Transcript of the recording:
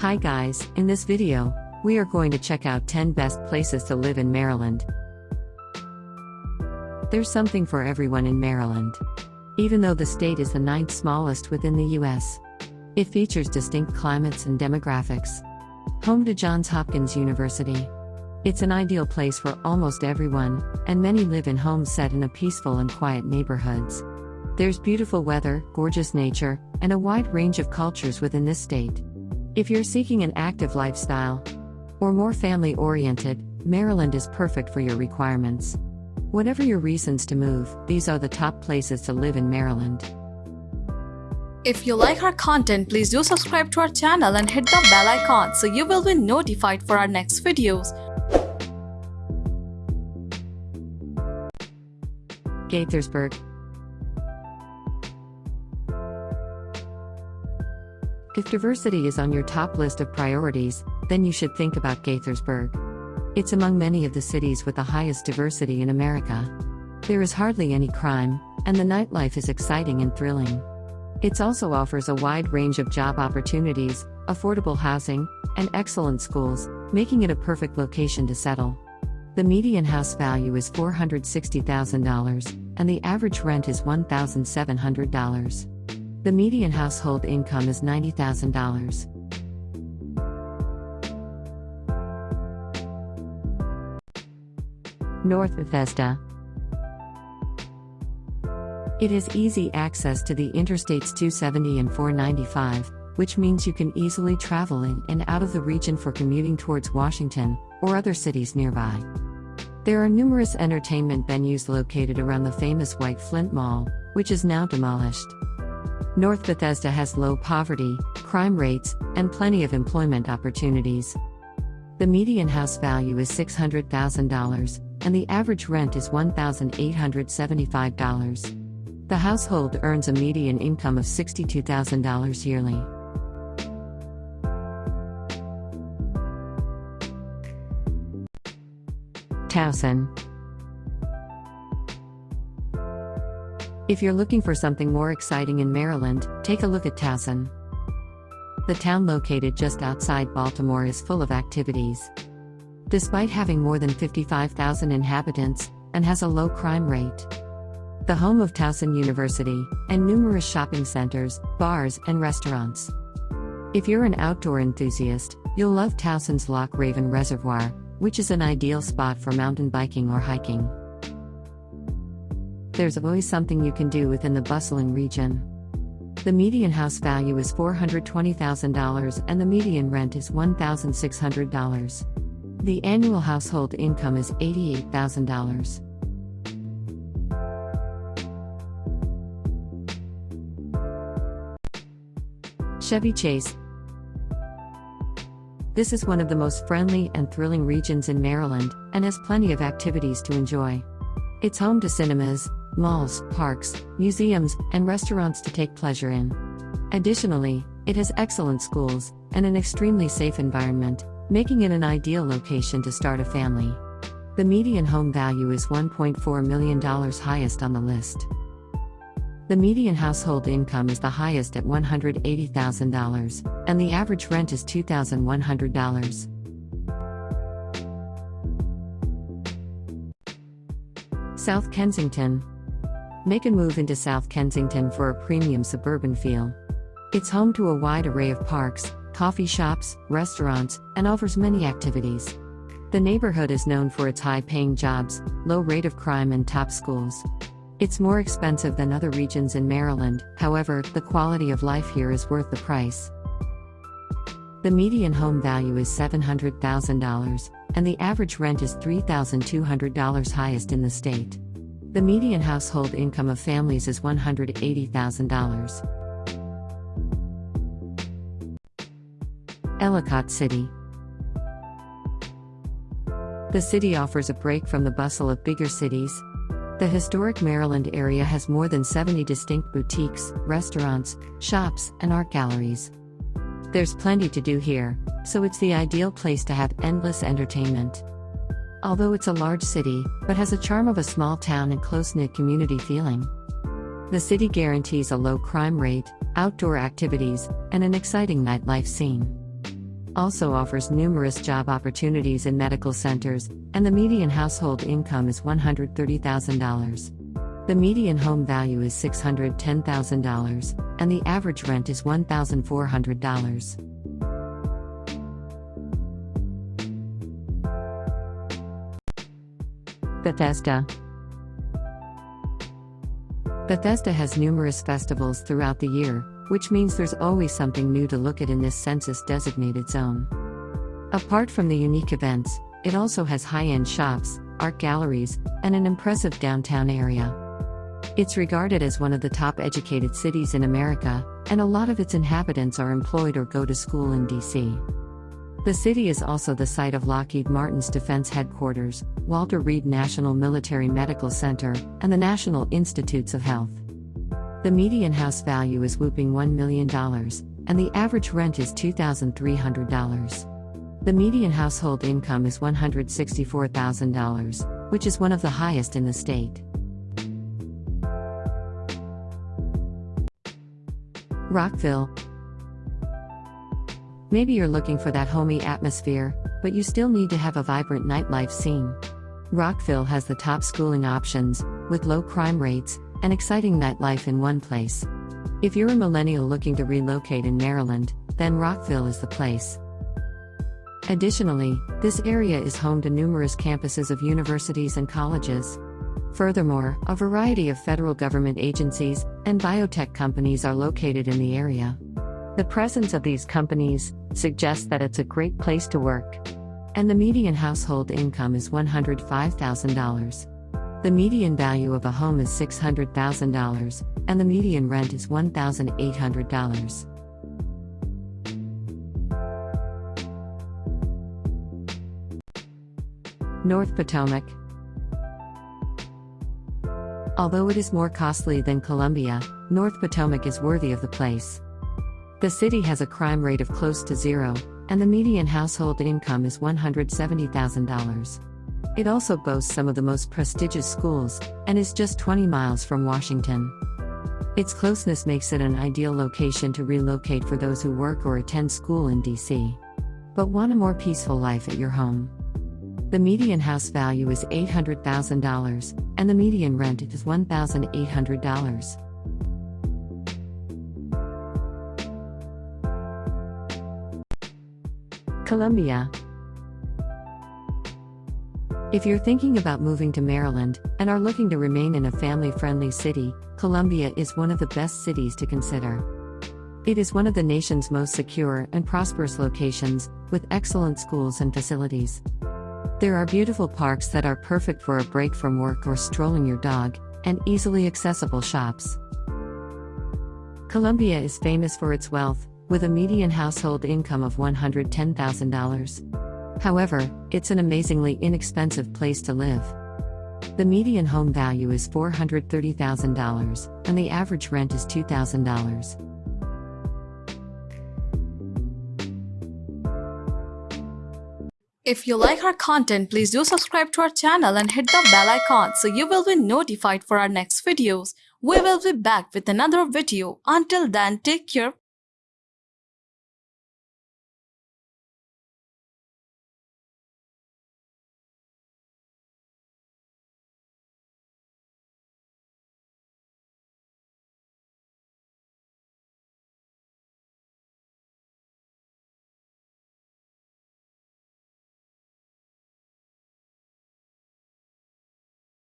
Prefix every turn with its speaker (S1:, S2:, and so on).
S1: Hi guys, in this video, we are going to check out 10 best places to live in Maryland. There's something for everyone in Maryland. Even though the state is the ninth smallest within the US, it features distinct climates and demographics. Home to Johns Hopkins University. It's an ideal place for almost everyone, and many live in homes set in a peaceful and quiet neighborhoods. There's beautiful weather, gorgeous nature, and a wide range of cultures within this state. If you're seeking an active lifestyle or more family oriented, Maryland is perfect for your requirements. Whatever your reasons to move, these are the top places to live in Maryland.
S2: If you like our content, please do subscribe to our channel and hit the bell icon so you will be notified for our next videos.
S1: Gaithersburg. If diversity is on your top list of priorities, then you should think about Gaithersburg. It's among many of the cities with the highest diversity in America. There is hardly any crime, and the nightlife is exciting and thrilling. It also offers a wide range of job opportunities, affordable housing, and excellent schools, making it a perfect location to settle. The median house value is $460,000, and the average rent is $1,700. The median household income is $90,000. North Bethesda. It has easy access to the Interstates 270 and 495, which means you can easily travel in and out of the region for commuting towards Washington or other cities nearby. There are numerous entertainment venues located around the famous White Flint Mall, which is now demolished. North Bethesda has low poverty, crime rates, and plenty of employment opportunities. The median house value is $600,000, and the average rent is $1,875. The household earns a median income of $62,000 yearly. Towson. If you're looking for something more exciting in Maryland, take a look at Towson. The town located just outside Baltimore is full of activities. Despite having more than 55,000 inhabitants, and has a low crime rate. The home of Towson University, and numerous shopping centers, bars, and restaurants. If you're an outdoor enthusiast, you'll love Towson's Loch Raven Reservoir, which is an ideal spot for mountain biking or hiking. There's always something you can do within the bustling region. The median house value is $420,000 and the median rent is $1,600. The annual household income is $88,000. Chevy Chase. This is one of the most friendly and thrilling regions in Maryland and has plenty of activities to enjoy. It's home to cinemas, malls, parks, museums, and restaurants to take pleasure in. Additionally, it has excellent schools and an extremely safe environment, making it an ideal location to start a family. The median home value is $1.4 million highest on the list. The median household income is the highest at $180,000, and the average rent is $2,100. South Kensington. Make a move into South Kensington for a premium suburban feel. It's home to a wide array of parks, coffee shops, restaurants, and offers many activities. The neighborhood is known for its high paying jobs, low rate of crime, and top schools. It's more expensive than other regions in Maryland, however, the quality of life here is worth the price. The median home value is $700,000, and the average rent is $3,200 highest in the state. The median household income of families is $180,000. Ellicott City The city offers a break from the bustle of bigger cities. The historic Maryland area has more than 70 distinct boutiques, restaurants, shops, and art galleries. There's plenty to do here, so it's the ideal place to have endless entertainment. Although it's a large city, but has a charm of a small town and close knit community feeling. The city guarantees a low crime rate, outdoor activities, and an exciting nightlife scene. also offers numerous job opportunities in medical centers, and the median household income is $130,000. The median home value is $610,000, and the average rent is $1,400. Bethesda Bethesda has numerous festivals throughout the year, which means there's always something new to look at in this census designated zone. Apart from the unique events, it also has high end shops, art galleries, and an impressive downtown area. It's regarded as one of the top educated cities in America, and a lot of its inhabitants are employed or go to school in DC. The city is also the site of Lockheed Martin's defense headquarters, Walter Reed National Military Medical Center, and the National Institutes of Health. The median house value is whooping $1 million, and the average rent is $2,300. The median household income is $164,000, which is one of the highest in the state. Rockville, Maybe you're looking for that homey atmosphere, but you still need to have a vibrant nightlife scene. Rockville has the top schooling options, with low crime rates, and exciting nightlife in one place. If you're a millennial looking to relocate in Maryland, then Rockville is the place. Additionally, this area is home to numerous campuses of universities and colleges. Furthermore, a variety of federal government agencies and biotech companies are located in the area. The presence of these companies suggests that it's a great place to work. And the median household income is $105,000. The median value of a home is $600,000, and the median rent is $1,800. North Potomac Although it is more costly than Columbia, North Potomac is worthy of the place. The city has a crime rate of close to zero, and the median household income is $170,000. It also boasts some of the most prestigious schools, and is just 20 miles from Washington. Its closeness makes it an ideal location to relocate for those who work or attend school in DC. But want a more peaceful life at your home. The median house value is $800,000, and the median rent is $1,800. Columbia. If you're thinking about moving to Maryland and are looking to remain in a family friendly city, Columbia is one of the best cities to consider. It is one of the nation's most secure and prosperous locations, with excellent schools and facilities. There are beautiful parks that are perfect for a break from work or strolling your dog, and easily accessible shops. Columbia is famous for its wealth, with a median household income of $110,000. However, it's an amazingly inexpensive place to live. The median home value is $430,000, and the average rent is $2,000.
S2: If you like our content, please do subscribe to our channel and hit the bell icon so you will be notified for our next videos. We will be back with another video. Until then, take care.